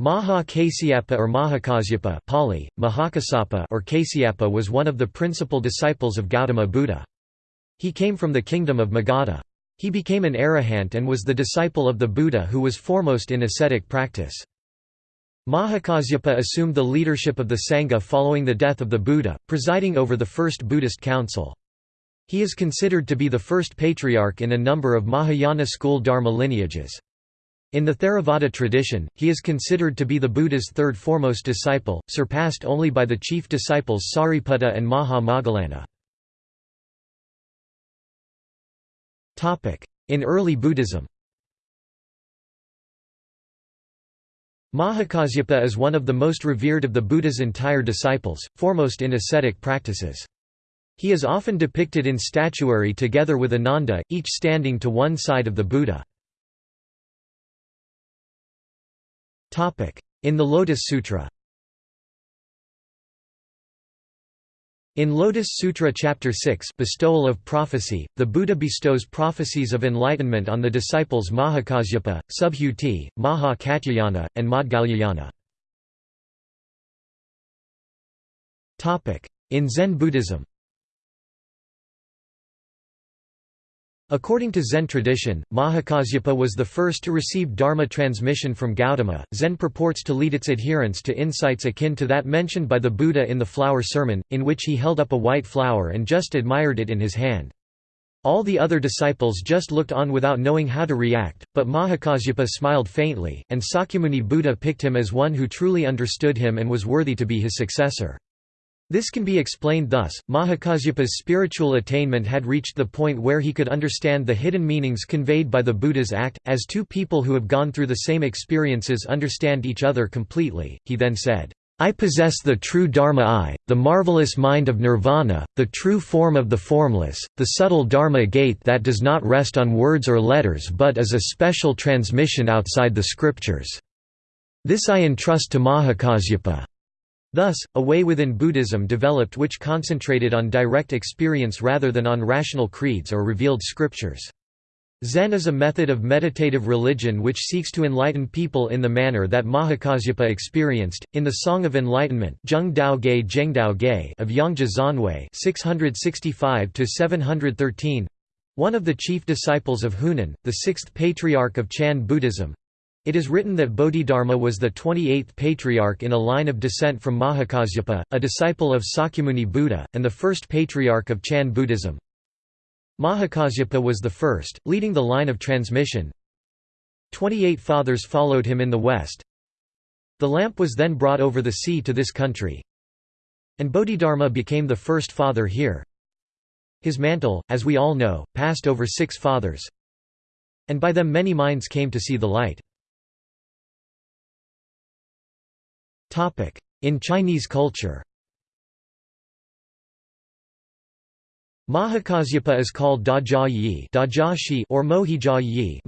Maha Kasyapa or Mahakasyapa Pali, Mahakassapa or Kasyapa was one of the principal disciples of Gautama Buddha. He came from the kingdom of Magadha. He became an arahant and was the disciple of the Buddha who was foremost in ascetic practice. Mahakasyapa assumed the leadership of the Sangha following the death of the Buddha, presiding over the first Buddhist council. He is considered to be the first patriarch in a number of Mahayana school Dharma lineages. In the Theravada tradition, he is considered to be the Buddha's third foremost disciple, surpassed only by the chief disciples Sariputta and Maha Moggallana. In early Buddhism Mahakasyapa is one of the most revered of the Buddha's entire disciples, foremost in ascetic practices. He is often depicted in statuary together with Ananda, each standing to one side of the Buddha. In the Lotus Sutra In Lotus Sutra Chapter 6 Bestowal of Prophecy, the Buddha bestows prophecies of enlightenment on the disciples Mahakasyapa, Subhuti, Maha Katyayana, and Maudgalyayana. In Zen Buddhism According to Zen tradition, Mahakasyapa was the first to receive Dharma transmission from Gautama. Zen purports to lead its adherents to insights akin to that mentioned by the Buddha in the Flower Sermon, in which he held up a white flower and just admired it in his hand. All the other disciples just looked on without knowing how to react, but Mahakasyapa smiled faintly, and Sakyamuni Buddha picked him as one who truly understood him and was worthy to be his successor. This can be explained thus, Mahakasyapa's spiritual attainment had reached the point where he could understand the hidden meanings conveyed by the Buddha's act, as two people who have gone through the same experiences understand each other completely. He then said, I possess the true Dharma eye, the marvelous mind of nirvana, the true form of the formless, the subtle Dharma gate that does not rest on words or letters but is a special transmission outside the scriptures. This I entrust to Mahakasyapa. Thus, a way within Buddhism developed which concentrated on direct experience rather than on rational creeds or revealed scriptures. Zen is a method of meditative religion which seeks to enlighten people in the manner that Mahakasyapa experienced. In the Song of Enlightenment of Yongjia Xuanjue (665–713), one of the chief disciples of Huineng, the sixth patriarch of Chan Buddhism, it is written that Bodhidharma was the 28th patriarch in a line of descent from Mahakasyapa, a disciple of Sakyamuni Buddha, and the first patriarch of Chan Buddhism. Mahakasyapa was the first, leading the line of transmission. Twenty-eight fathers followed him in the west. The lamp was then brought over the sea to this country. And Bodhidharma became the first father here. His mantle, as we all know, passed over six fathers. And by them many minds came to see the light. In Chinese culture Mahakasyapa is called Dajia Yi or Mohijia Yi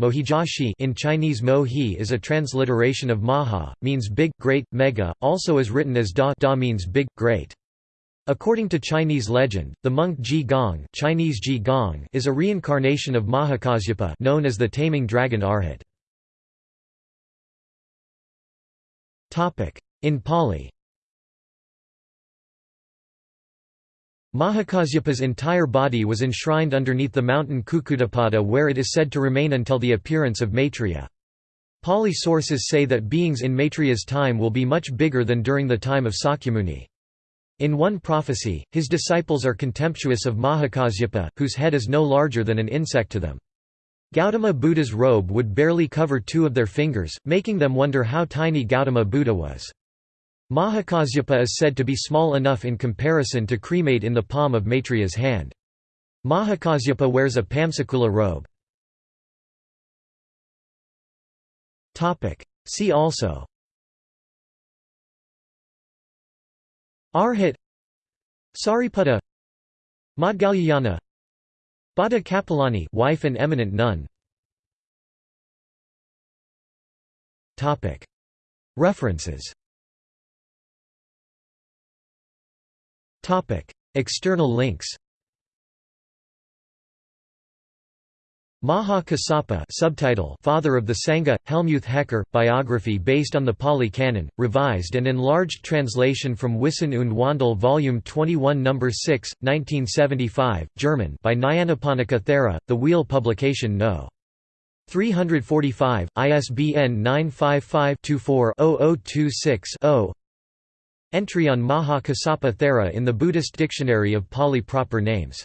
in Chinese Mohi is a transliteration of Maha, means big, great, mega, also is written as Da, da means big, great. According to Chinese legend, the monk Ji Gong, Chinese Ji Gong is a reincarnation of Mahakasyapa known as the taming dragon Arhat. In Pali Mahakasyapa's entire body was enshrined underneath the mountain Kukkutapada where it is said to remain until the appearance of Maitreya. Pali sources say that beings in Maitreya's time will be much bigger than during the time of Sakyamuni. In one prophecy, his disciples are contemptuous of Mahakasyapa, whose head is no larger than an insect to them. Gautama Buddha's robe would barely cover two of their fingers, making them wonder how tiny Gautama Buddha was. Mahakasyapa is said to be small enough in comparison to cremate in the palm of Maitreya's hand. Mahakasyapa wears a Pamsakula robe. See also. Arhat. Sariputta. Maudgalyayana Bhadda Kapilani wife and eminent nun. References External links Maha Kassapa subtitle Father of the Sangha, Helmuth Hecker, biography based on the Pali Canon, revised and enlarged translation from Wissen und Wandel Volume 21 No. 6, 1975, German by Nyanaponika Thera, The Wheel Publication No. 345, ISBN 955-24-0026-0 Entry on Maha Kassapa Thera in the Buddhist Dictionary of Pali proper names